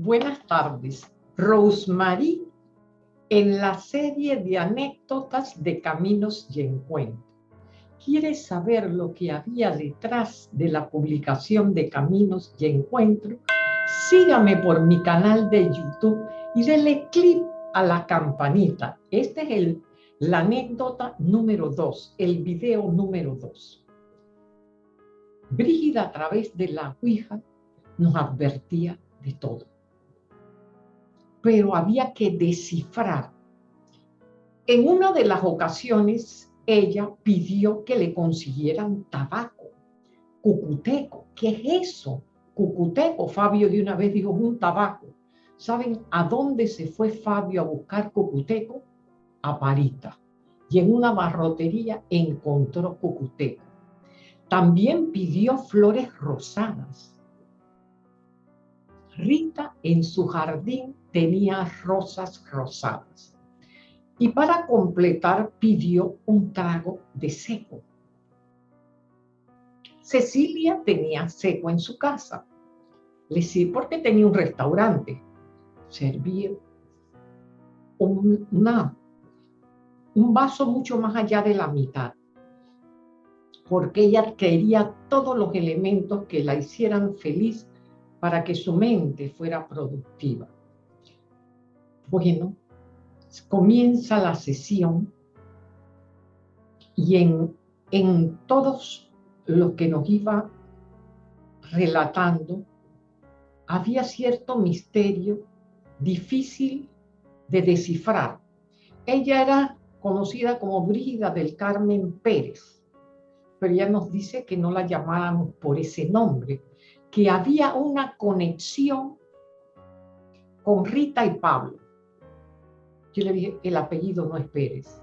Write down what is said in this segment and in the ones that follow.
Buenas tardes. Rosemary en la serie de anécdotas de caminos y encuentros. ¿Quieres saber lo que había detrás de la publicación de Caminos y Encuentros? Sígame por mi canal de YouTube y dele clic a la campanita. Este es el, la anécdota número 2, el video número 2. Brígida a través de la Ouija nos advertía de todo pero había que descifrar. En una de las ocasiones, ella pidió que le consiguieran tabaco, cucuteco. ¿Qué es eso? Cucuteco. Fabio de una vez dijo, un tabaco. ¿Saben a dónde se fue Fabio a buscar cucuteco? A Parita. Y en una barrotería encontró cucuteco. También pidió flores rosadas. Rita en su jardín tenía rosas rosadas. Y para completar pidió un trago de seco. Cecilia tenía seco en su casa. Le sí, porque tenía un restaurante. Servía un, un vaso mucho más allá de la mitad. Porque ella quería todos los elementos que la hicieran feliz para que su mente fuera productiva. Bueno, comienza la sesión y en, en todos lo que nos iba relatando, había cierto misterio difícil de descifrar. Ella era conocida como Brígida del Carmen Pérez, pero ella nos dice que no la llamáramos por ese nombre, que había una conexión con Rita y Pablo. Yo le dije, el apellido no es Pérez.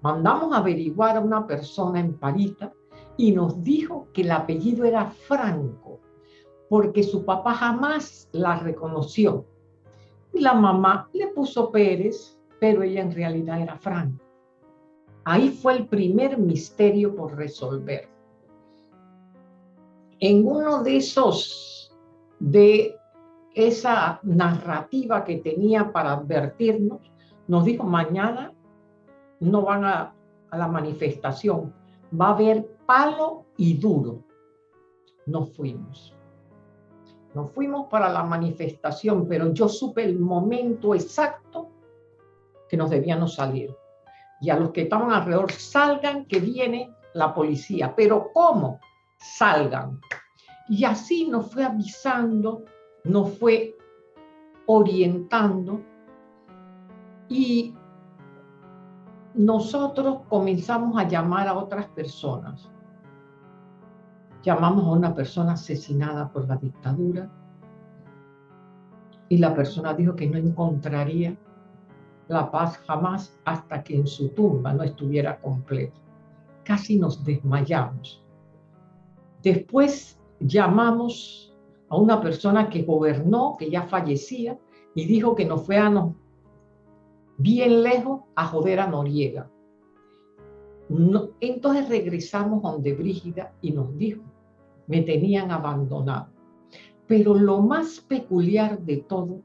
Mandamos a averiguar a una persona en Parita y nos dijo que el apellido era Franco, porque su papá jamás la reconoció. Y la mamá le puso Pérez, pero ella en realidad era Franco. Ahí fue el primer misterio por resolver. En uno de esos, de esa narrativa que tenía para advertirnos, nos dijo, mañana no van a, la manifestación, va a haber palo y duro. Nos fuimos. Nos fuimos para la manifestación, pero yo supe el momento exacto que nos debíamos salir. Y a los que estaban alrededor, salgan que viene la policía. Pero ¿cómo? Salgan. Y así nos fue avisando, nos fue orientando y nosotros comenzamos a llamar a otras personas. Llamamos a una persona asesinada por la dictadura y la persona dijo que no encontraría la paz jamás hasta que en su tumba no estuviera completa. Casi nos desmayamos. Después llamamos a una persona que gobernó, que ya fallecía, y dijo que nos fuéramos bien lejos a joder a Noriega. entonces regresamos donde Brígida y nos dijo, me tenían abandonado. Pero lo más peculiar de todo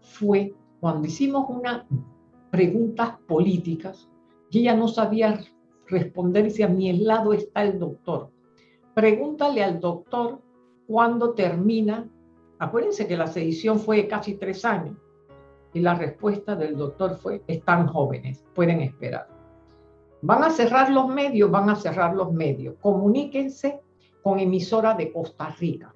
fue cuando hicimos unas preguntas políticas ella no sabía responder y decía, a mi lado está el doctor. Pregúntale al doctor cuándo termina. Acuérdense que la sedición fue casi tres años y la respuesta del doctor fue, están jóvenes, pueden esperar. Van a cerrar los medios, van a cerrar los medios. Comuníquense con emisora de Costa Rica.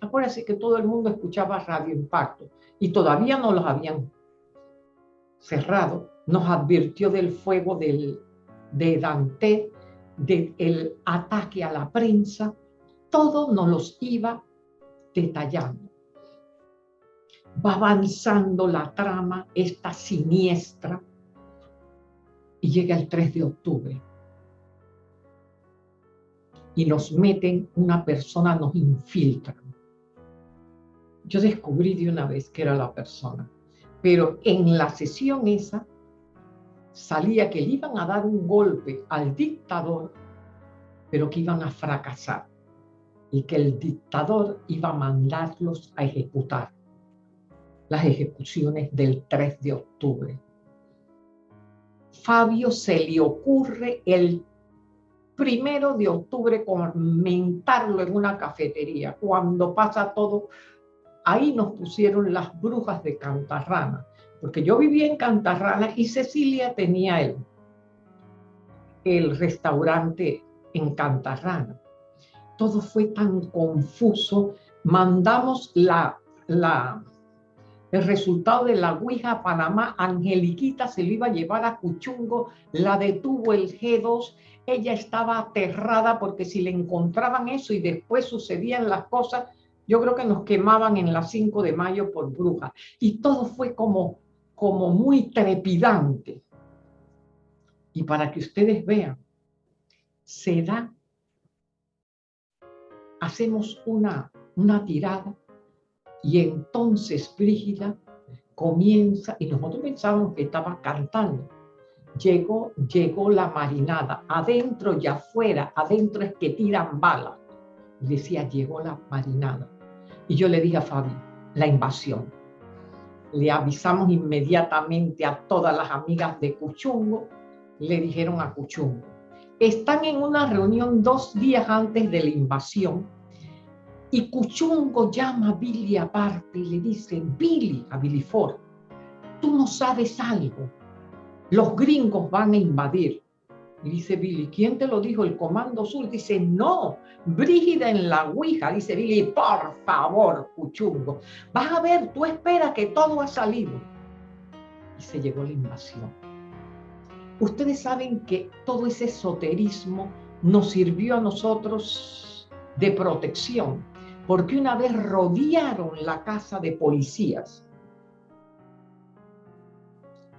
Acuérdense que todo el mundo escuchaba Radio Impacto y todavía no los habían cerrado. Nos advirtió del fuego del, de Dante, del ataque a la prensa. Todo nos los iba detallando va avanzando la trama, esta siniestra, y llega el 3 de octubre. Y nos meten, una persona nos infiltra. Yo descubrí de una vez que era la persona, pero en la sesión esa salía que le iban a dar un golpe al dictador, pero que iban a fracasar y que el dictador iba a mandarlos a ejecutar las ejecuciones del 3 de octubre. Fabio se le ocurre el primero de octubre comentarlo en una cafetería. Cuando pasa todo, ahí nos pusieron las brujas de Cantarrana, porque yo vivía en Cantarrana y Cecilia tenía el, el restaurante en Cantarrana. Todo fue tan confuso. Mandamos la, la, el resultado de la Ouija a Panamá. Angeliquita se lo iba a llevar a Cuchungo, la detuvo el G2. Ella estaba aterrada porque si le encontraban eso y después sucedían las cosas, yo creo que nos quemaban en la 5 de mayo por bruja. Y todo fue como, como muy trepidante. Y para que ustedes vean, se da, hacemos una, una tirada y entonces Brígida comienza, y nosotros pensábamos que estaba cantando. Llegó, llegó la marinada, adentro y afuera, adentro es que tiran balas. Y decía, llegó la marinada. Y yo le dije a Fabi, la invasión. Le avisamos inmediatamente a todas las amigas de Cuchungo, le dijeron a Cuchungo, están en una reunión dos días antes de la invasión y Cuchungo llama a Billy aparte y le dice, Billy, a Billy Ford, tú no sabes algo, los gringos van a invadir. Y dice Billy, ¿quién te lo dijo? El Comando Sur. Dice, no, Brígida en la Ouija. Dice Billy, por favor, Cuchungo, vas a ver, tú espera que todo ha salido. Y se llegó la invasión. Ustedes saben que todo ese esoterismo nos sirvió a nosotros de protección, porque una vez rodearon la casa de policías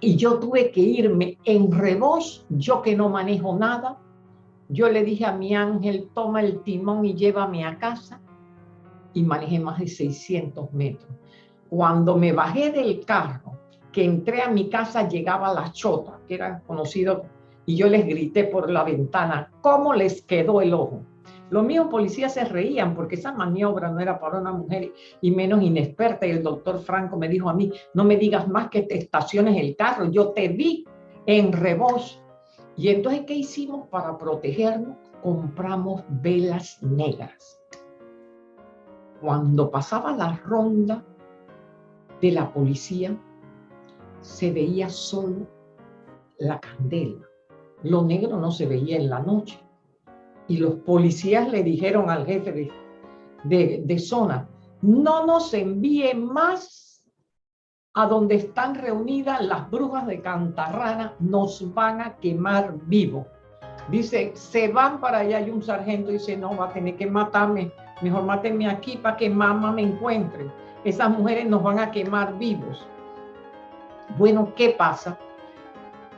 y yo tuve que irme en reboz, yo que no manejo nada, yo le dije a mi ángel, toma el timón y llévame a casa, y manejé más de 600 metros. Cuando me bajé del carro, que entré a mi casa llegaba la chota, que eran conocidos, y yo les grité por la ventana, ¿cómo les quedó el ojo? Los míos policías se reían porque esa maniobra no era para una mujer y menos inexperta. Y el doctor Franco me dijo a mí, no me digas más que te estaciones el carro, yo te vi en rebozo. Y entonces, ¿qué hicimos para protegernos? Compramos velas negras. Cuando pasaba la ronda de la policía, se veía solo la candela. Lo negro no se veía en la noche. Y los policías le dijeron al jefe de, zona, no nos envíe más a donde están reunidas las brujas de Cantarrana, nos van a quemar vivo. Dice, se van para allá y un sargento dice, no, va a tener que matarme, mejor mátenme aquí para que mamá me encuentre. Esas mujeres nos van a quemar vivos. Bueno, ¿qué pasa?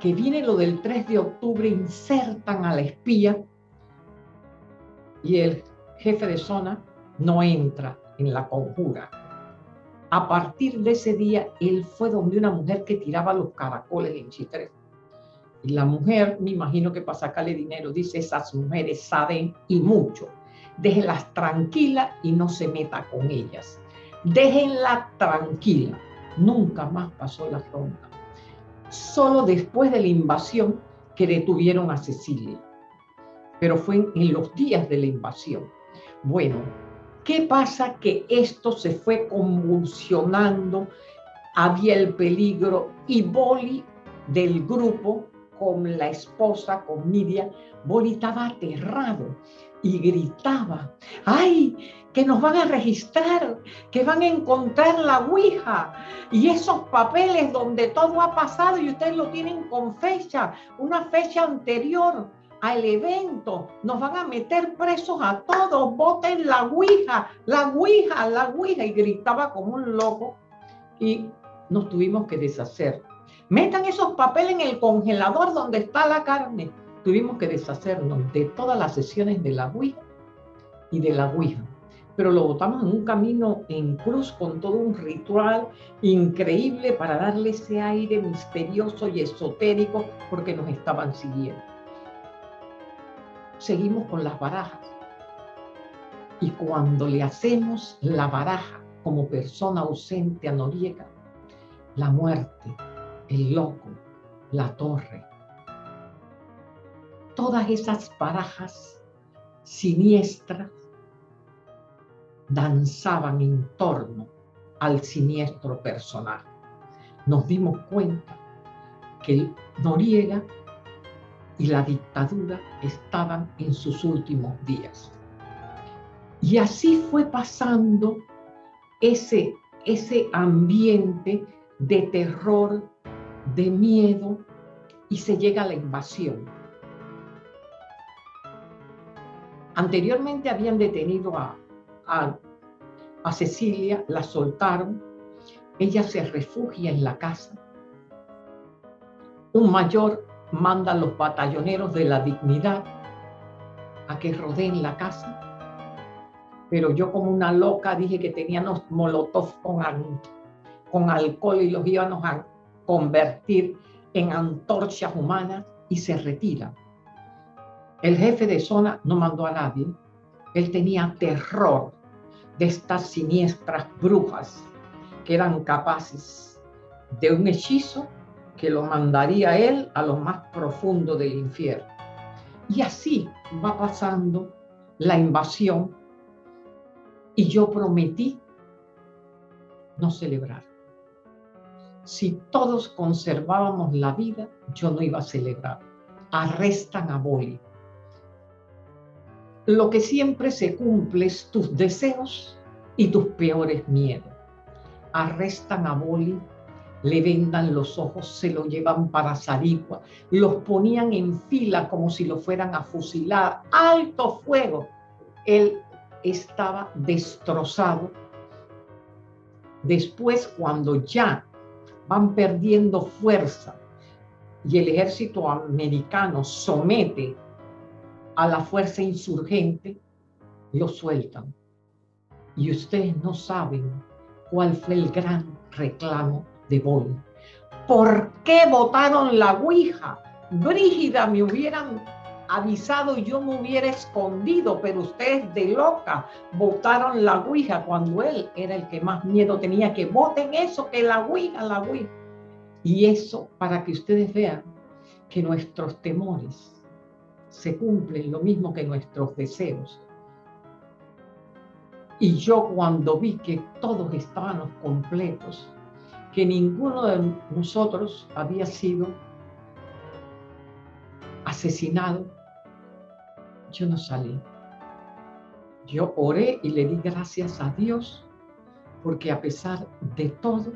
Que viene lo del 3 de octubre, insertan a la espía y el jefe de zona no entra en la conjura. A partir de ese día, él fue donde una mujer que tiraba los caracoles en Chitré. Y la mujer, me imagino que para sacarle dinero, dice, esas mujeres saben y mucho. Déjenlas tranquilas y no se meta con ellas. Déjenla tranquila nunca más pasó la frontera. Solo después de la invasión que detuvieron a Cecilia, pero fue en, los días de la invasión. Bueno, ¿qué pasa? Que esto se fue convulsionando, había el peligro y Boli del grupo con la esposa, con Nidia, Boli estaba aterrado y gritaba, ¡ay! que nos van a registrar, que van a encontrar la Ouija y esos papeles donde todo ha pasado y ustedes lo tienen con fecha, una fecha anterior al evento, nos van a meter presos a todos, voten la Ouija, la Ouija, la Ouija y gritaba como un loco y nos tuvimos que deshacer. Metan esos papeles en el congelador donde está la carne. Tuvimos que deshacernos de todas las sesiones de la Ouija y de la Ouija pero lo botamos en un camino en cruz con todo un ritual increíble para darle ese aire misterioso y esotérico porque nos estaban siguiendo. Seguimos con las barajas. Y cuando le hacemos la baraja como persona ausente a Noriega, la muerte, el loco, la torre. Todas esas barajas siniestras danzaban en torno al siniestro personaje. Nos dimos cuenta que Noriega y la dictadura estaban en sus últimos días. Y así fue pasando ese, ese ambiente de terror, de miedo, y se llega a la invasión. Anteriormente habían detenido a, a, a Cecilia, la soltaron, ella se refugia en la casa. Un mayor manda a los batalloneros de la dignidad a que rodeen la casa. Pero yo como una loca dije que teníamos molotov con, con alcohol y los íbamos a convertir en antorchas humanas y se retira. El jefe de zona no mandó a nadie. Él tenía terror de estas siniestras brujas que eran capaces de un hechizo que lo mandaría él a lo más profundo del infierno. Y así va pasando la invasión y yo prometí no celebrar. Si todos conservábamos la vida, yo no iba a celebrar. Arrestan a Boli. Lo que siempre se cumple es tus deseos y tus peores miedos. Arrestan a Boli le vendan los ojos, se lo llevan para Sarigua, los ponían en fila como si lo fueran a fusilar, alto fuego. Él estaba destrozado. Después, cuando ya van perdiendo fuerza y el ejército americano somete a la fuerza insurgente, lo sueltan. Y ustedes no saben cuál fue el gran reclamo de Bol. ¿Por qué votaron la Ouija? Brígida me hubieran avisado y yo me hubiera escondido, pero ustedes de loca votaron la Ouija cuando él era el que más miedo tenía, que voten eso, que la Ouija, la Ouija. Y eso para que ustedes vean que nuestros temores se cumplen lo mismo que nuestros deseos. Y yo cuando vi que todos estábamos completos, que ninguno de nosotros había sido asesinado, yo no salí. Yo oré y le di gracias a Dios porque a pesar de todo,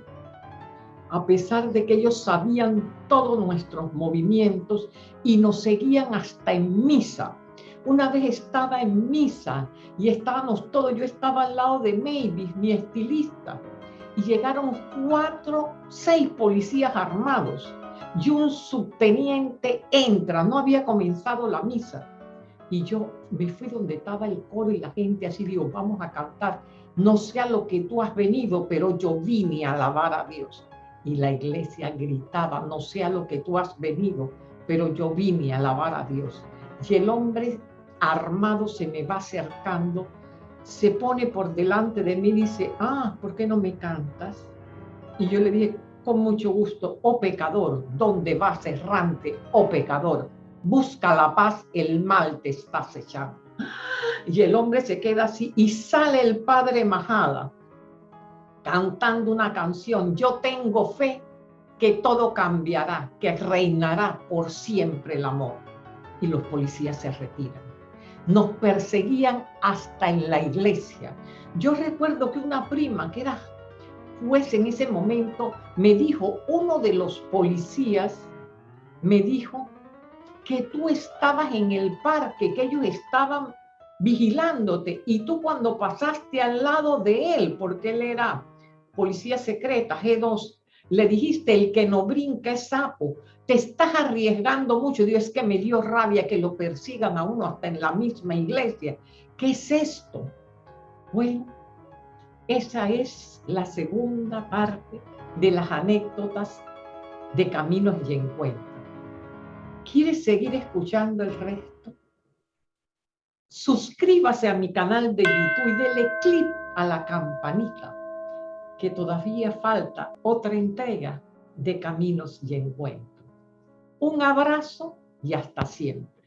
a pesar de que ellos sabían todos nuestros movimientos y nos seguían hasta en misa. Una vez estaba en misa y estábamos todos, yo estaba al lado de Mavis, mi estilista, y llegaron cuatro, seis policías armados y un subteniente entra, no había comenzado la misa. Y yo me fui donde estaba el coro y la gente así digo, vamos a cantar, no sea lo que tú has venido, pero yo vine a alabar a Dios. Y la iglesia gritaba, no sea lo que tú has venido, pero yo vine a alabar a Dios. Y el hombre armado se me va acercando se pone por delante de mí y dice, ah, ¿por qué no me cantas? Y yo le dije, con mucho gusto, oh pecador, ¿dónde vas errante, oh pecador? Busca la paz, el mal te está acechando. Y el hombre se queda así y sale el padre Majada cantando una canción, yo tengo fe que todo cambiará, que reinará por siempre el amor. Y los policías se retiran nos perseguían hasta en la iglesia. Yo recuerdo que una prima que era juez en ese momento me dijo, uno de los policías me dijo que tú estabas en el parque, que ellos estaban vigilándote y tú cuando pasaste al lado de él, porque él era policía secreta, G2, le dijiste, el que no brinca es sapo, te estás arriesgando mucho. Dios, es que me dio rabia que lo persigan a uno hasta en la misma iglesia. ¿Qué es esto? Bueno, esa es la segunda parte de las anécdotas de Caminos y Encuentros. ¿Quieres seguir escuchando el resto? Suscríbase a mi canal de YouTube y dele clic a la campanita que todavía falta otra entrega de caminos y encuentros. Un abrazo y hasta siempre.